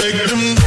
Spectrum